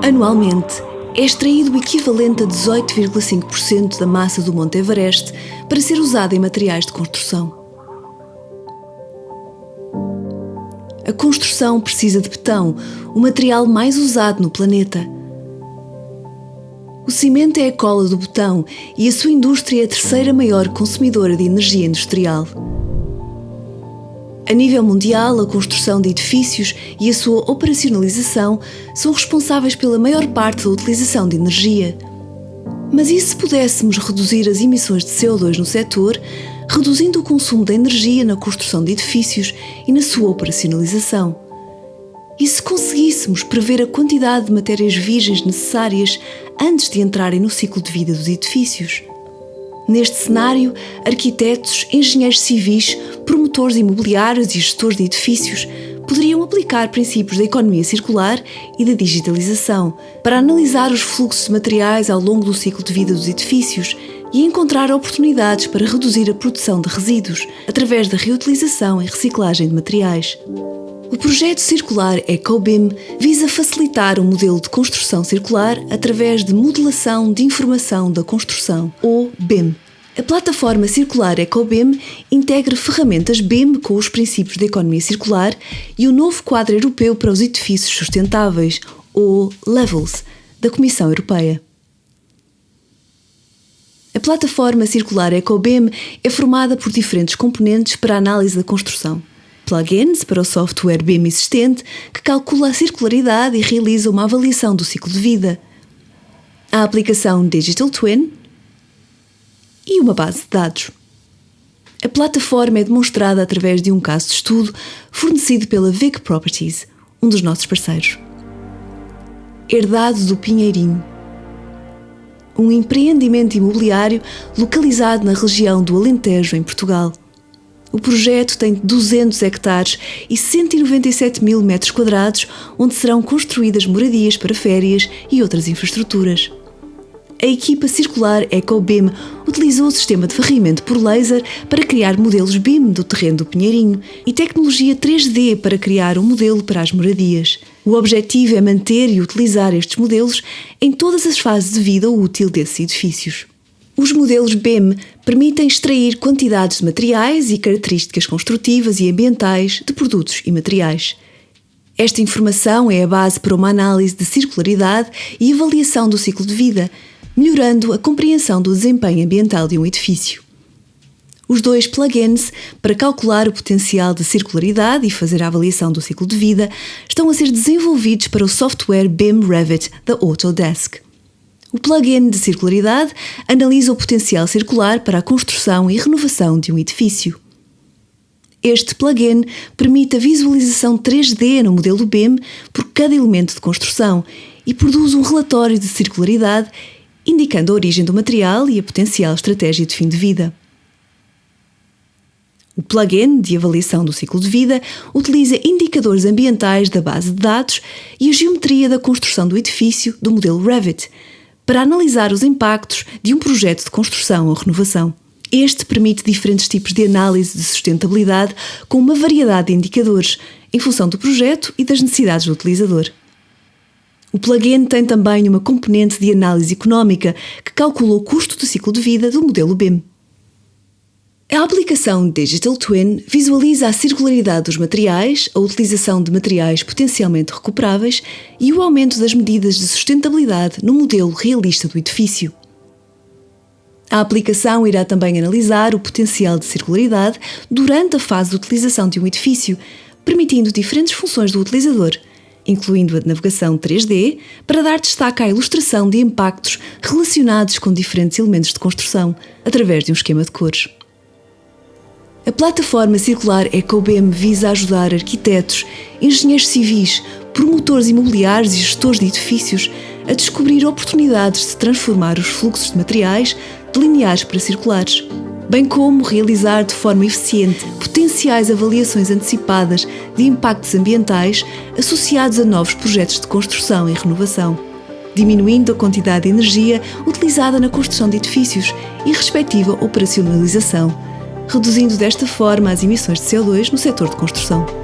Anualmente, é extraído o equivalente a 18,5% da massa do Monte Everest para ser usado em materiais de construção. A construção precisa de betão, o material mais usado no planeta. O cimento é a cola do betão e a sua indústria é a terceira maior consumidora de energia industrial. A nível mundial, a construção de edifícios e a sua operacionalização são responsáveis pela maior parte da utilização de energia. Mas e se pudéssemos reduzir as emissões de CO2 no setor, reduzindo o consumo de energia na construção de edifícios e na sua operacionalização? E se conseguíssemos prever a quantidade de matérias virgens necessárias antes de entrarem no ciclo de vida dos edifícios? Neste cenário, arquitetos, engenheiros civis, promotores imobiliários e gestores de edifícios poderiam aplicar princípios da economia circular e da digitalização para analisar os fluxos de materiais ao longo do ciclo de vida dos edifícios e encontrar oportunidades para reduzir a produção de resíduos através da reutilização e reciclagem de materiais. O projeto circular EcoBIM visa facilitar o modelo de construção circular através de modelação de informação da construção, ou BIM. A plataforma circular EcoBIM integra ferramentas BIM com os princípios da economia circular e o novo quadro europeu para os edifícios sustentáveis, ou LEVELS, da Comissão Europeia. A plataforma circular EcoBIM é formada por diferentes componentes para a análise da construção plugins para o software BIM existente que calcula a circularidade e realiza uma avaliação do ciclo de vida. A aplicação Digital Twin e uma base de dados. A plataforma é demonstrada através de um caso de estudo fornecido pela Vic Properties, um dos nossos parceiros. Herdado do Pinheirinho. Um empreendimento imobiliário localizado na região do Alentejo, em Portugal. O projeto tem 200 hectares e 197 mil metros quadrados, onde serão construídas moradias para férias e outras infraestruturas. A equipa circular EcoBIM utilizou o sistema de varrimento por laser para criar modelos BIM do terreno do Pinheirinho e tecnologia 3D para criar um modelo para as moradias. O objetivo é manter e utilizar estes modelos em todas as fases de vida útil desses edifícios. Os modelos BEM permitem extrair quantidades de materiais e características construtivas e ambientais de produtos e materiais. Esta informação é a base para uma análise de circularidade e avaliação do ciclo de vida, melhorando a compreensão do desempenho ambiental de um edifício. Os dois plugins para calcular o potencial de circularidade e fazer a avaliação do ciclo de vida estão a ser desenvolvidos para o software BIM Revit da Autodesk. O plugin de circularidade analisa o potencial circular para a construção e renovação de um edifício. Este plugin permite a visualização 3D no modelo BIM por cada elemento de construção e produz um relatório de circularidade indicando a origem do material e a potencial estratégia de fim de vida. O plugin de avaliação do ciclo de vida utiliza indicadores ambientais da base de dados e a geometria da construção do edifício do modelo Revit para analisar os impactos de um projeto de construção ou renovação. Este permite diferentes tipos de análise de sustentabilidade com uma variedade de indicadores, em função do projeto e das necessidades do utilizador. O plugin tem também uma componente de análise económica que calcula o custo do ciclo de vida do modelo BIM. A aplicação Digital Twin visualiza a circularidade dos materiais, a utilização de materiais potencialmente recuperáveis e o aumento das medidas de sustentabilidade no modelo realista do edifício. A aplicação irá também analisar o potencial de circularidade durante a fase de utilização de um edifício, permitindo diferentes funções do utilizador, incluindo a navegação 3D, para dar destaque à ilustração de impactos relacionados com diferentes elementos de construção, através de um esquema de cores. A plataforma circular EcoBEM visa ajudar arquitetos, engenheiros civis, promotores imobiliários e gestores de edifícios a descobrir oportunidades de transformar os fluxos de materiais de lineares para circulares, bem como realizar de forma eficiente potenciais avaliações antecipadas de impactos ambientais associados a novos projetos de construção e renovação, diminuindo a quantidade de energia utilizada na construção de edifícios e respectiva operacionalização reduzindo desta forma as emissões de CO2 no setor de construção.